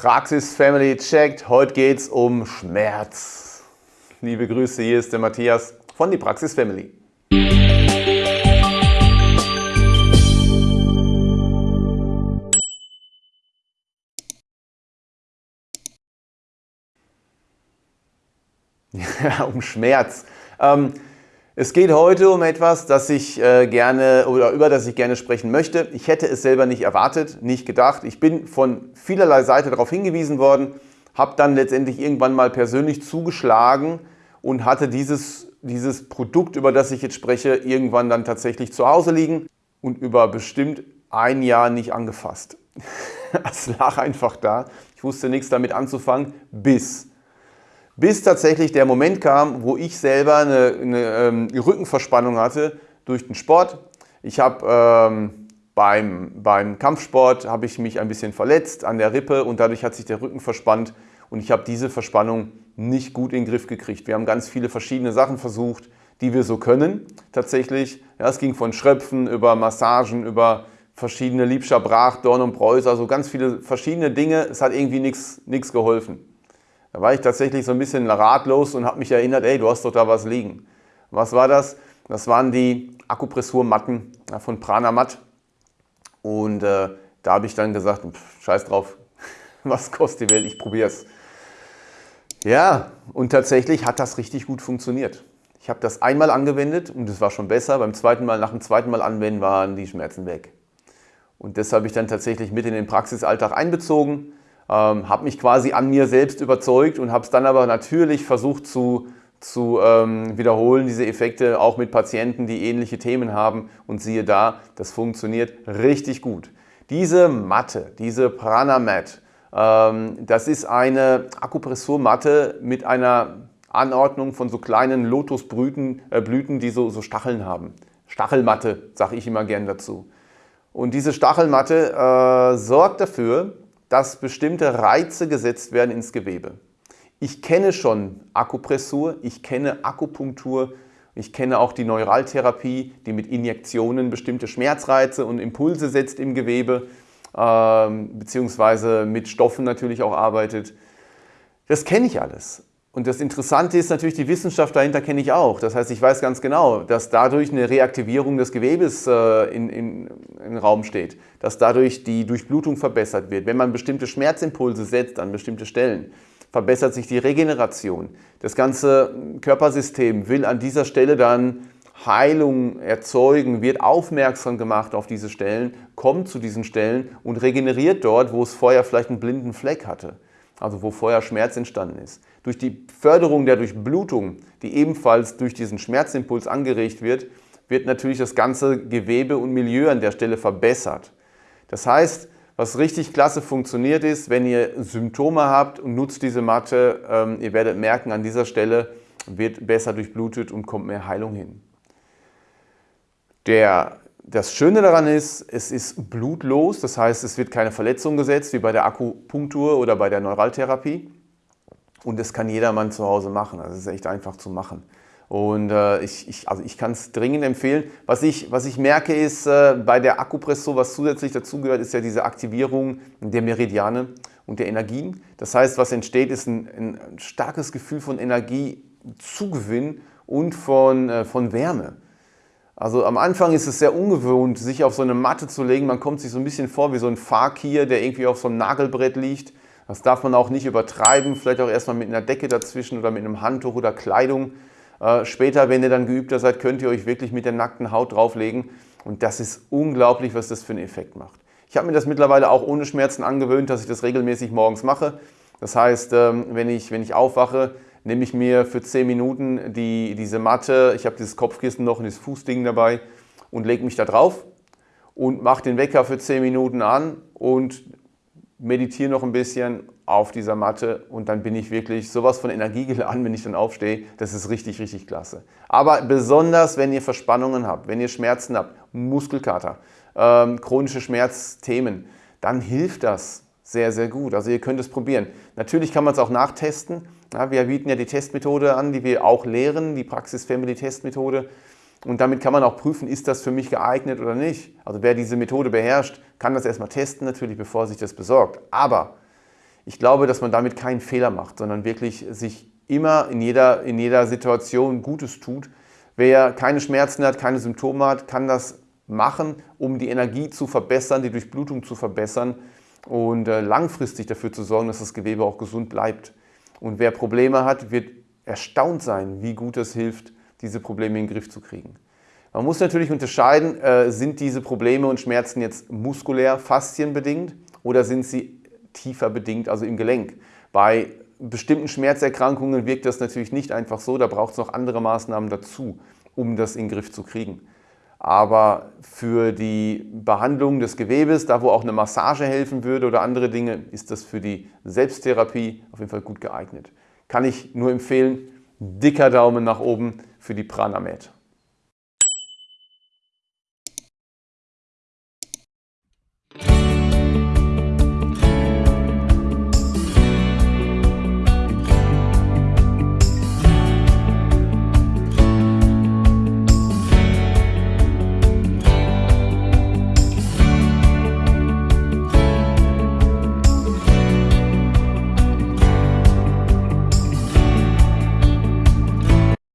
Praxis Family checkt. Heute geht es um Schmerz. Liebe Grüße, hier ist der Matthias von die Praxis Family. Ja, um Schmerz. Ähm, es geht heute um etwas, das ich äh, gerne oder über das ich gerne sprechen möchte. Ich hätte es selber nicht erwartet, nicht gedacht. Ich bin von vielerlei Seite darauf hingewiesen worden, habe dann letztendlich irgendwann mal persönlich zugeschlagen und hatte dieses, dieses Produkt, über das ich jetzt spreche, irgendwann dann tatsächlich zu Hause liegen und über bestimmt ein Jahr nicht angefasst. Es lag einfach da. Ich wusste nichts damit anzufangen, bis bis tatsächlich der Moment kam, wo ich selber eine, eine ähm, Rückenverspannung hatte durch den Sport. Ich habe ähm, beim, beim Kampfsport habe ich mich ein bisschen verletzt an der Rippe und dadurch hat sich der Rücken verspannt und ich habe diese Verspannung nicht gut in den Griff gekriegt. Wir haben ganz viele verschiedene Sachen versucht, die wir so können tatsächlich. Ja, es ging von Schröpfen über Massagen, über verschiedene Liebscher, Brach, Dorn und Preuß, also ganz viele verschiedene Dinge. Es hat irgendwie nichts geholfen. Da war ich tatsächlich so ein bisschen ratlos und habe mich erinnert, ey, du hast doch da was liegen. Was war das? Das waren die Akupressurmatten von Pranamat. Und äh, da habe ich dann gesagt, pff, scheiß drauf, was kostet die Welt, ich probiere es. Ja, und tatsächlich hat das richtig gut funktioniert. Ich habe das einmal angewendet und es war schon besser. Beim zweiten Mal, nach dem zweiten Mal anwenden waren die Schmerzen weg. Und das habe ich dann tatsächlich mit in den Praxisalltag einbezogen ähm, habe mich quasi an mir selbst überzeugt und habe es dann aber natürlich versucht zu, zu ähm, wiederholen, diese Effekte auch mit Patienten, die ähnliche Themen haben und siehe da, das funktioniert richtig gut. Diese Matte, diese Pranamat, ähm, das ist eine Akupressurmatte mit einer Anordnung von so kleinen Lotusblüten, äh, Blüten, die so, so Stacheln haben. Stachelmatte, sage ich immer gern dazu. Und diese Stachelmatte äh, sorgt dafür, dass bestimmte Reize gesetzt werden ins Gewebe. Ich kenne schon Akupressur, ich kenne Akupunktur, ich kenne auch die Neuraltherapie, die mit Injektionen bestimmte Schmerzreize und Impulse setzt im Gewebe, äh, beziehungsweise mit Stoffen natürlich auch arbeitet. Das kenne ich alles. Und das Interessante ist natürlich, die Wissenschaft dahinter kenne ich auch. Das heißt, ich weiß ganz genau, dass dadurch eine Reaktivierung des Gewebes äh, in, in, den Raum steht, dass dadurch die Durchblutung verbessert wird. Wenn man bestimmte Schmerzimpulse setzt an bestimmte Stellen, verbessert sich die Regeneration. Das ganze Körpersystem will an dieser Stelle dann Heilung erzeugen, wird aufmerksam gemacht auf diese Stellen, kommt zu diesen Stellen und regeneriert dort, wo es vorher vielleicht einen blinden Fleck hatte also wo vorher Schmerz entstanden ist. Durch die Förderung der Durchblutung, die ebenfalls durch diesen Schmerzimpuls angeregt wird, wird natürlich das ganze Gewebe und Milieu an der Stelle verbessert. Das heißt, was richtig klasse funktioniert ist, wenn ihr Symptome habt und nutzt diese Matte, ähm, ihr werdet merken, an dieser Stelle wird besser durchblutet und kommt mehr Heilung hin. Der das Schöne daran ist, es ist blutlos, das heißt, es wird keine Verletzung gesetzt, wie bei der Akupunktur oder bei der Neuraltherapie. Und das kann jedermann zu Hause machen, also es ist echt einfach zu machen. Und äh, ich, ich, also ich kann es dringend empfehlen. Was ich, was ich merke ist, äh, bei der Akupressur, was zusätzlich dazugehört, ist ja diese Aktivierung der Meridiane und der Energien. Das heißt, was entsteht, ist ein, ein starkes Gefühl von Energiezugewinn und von, äh, von Wärme. Also am Anfang ist es sehr ungewohnt, sich auf so eine Matte zu legen. Man kommt sich so ein bisschen vor wie so ein Fakir, der irgendwie auf so einem Nagelbrett liegt. Das darf man auch nicht übertreiben, vielleicht auch erstmal mit einer Decke dazwischen oder mit einem Handtuch oder Kleidung. Äh, später, wenn ihr dann geübter seid, könnt ihr euch wirklich mit der nackten Haut drauflegen. Und das ist unglaublich, was das für einen Effekt macht. Ich habe mir das mittlerweile auch ohne Schmerzen angewöhnt, dass ich das regelmäßig morgens mache. Das heißt, ähm, wenn ich, wenn ich aufwache, nehme ich mir für 10 Minuten die, diese Matte, ich habe dieses Kopfkissen noch und das Fußding dabei und lege mich da drauf und mache den Wecker für 10 Minuten an und meditiere noch ein bisschen auf dieser Matte und dann bin ich wirklich sowas von Energie geladen, wenn ich dann aufstehe. Das ist richtig, richtig klasse. Aber besonders, wenn ihr Verspannungen habt, wenn ihr Schmerzen habt, Muskelkater, ähm, chronische Schmerzthemen, dann hilft das sehr, sehr gut. Also ihr könnt es probieren. Natürlich kann man es auch nachtesten. Ja, wir bieten ja die Testmethode an, die wir auch lehren, die Praxis Family Testmethode. Und damit kann man auch prüfen, ist das für mich geeignet oder nicht. Also wer diese Methode beherrscht, kann das erstmal testen natürlich, bevor er sich das besorgt. Aber Ich glaube, dass man damit keinen Fehler macht, sondern wirklich sich immer in jeder, in jeder Situation Gutes tut. Wer keine Schmerzen hat, keine Symptome hat, kann das machen, um die Energie zu verbessern, die Durchblutung zu verbessern und äh, langfristig dafür zu sorgen, dass das Gewebe auch gesund bleibt. Und wer Probleme hat, wird erstaunt sein, wie gut es hilft, diese Probleme in den Griff zu kriegen. Man muss natürlich unterscheiden, äh, sind diese Probleme und Schmerzen jetzt muskulär, faszienbedingt oder sind sie tiefer bedingt, also im Gelenk. Bei bestimmten Schmerzerkrankungen wirkt das natürlich nicht einfach so, da braucht es noch andere Maßnahmen dazu, um das in den Griff zu kriegen. Aber für die Behandlung des Gewebes, da wo auch eine Massage helfen würde oder andere Dinge, ist das für die Selbsttherapie auf jeden Fall gut geeignet. Kann ich nur empfehlen, dicker Daumen nach oben für die Pranamed.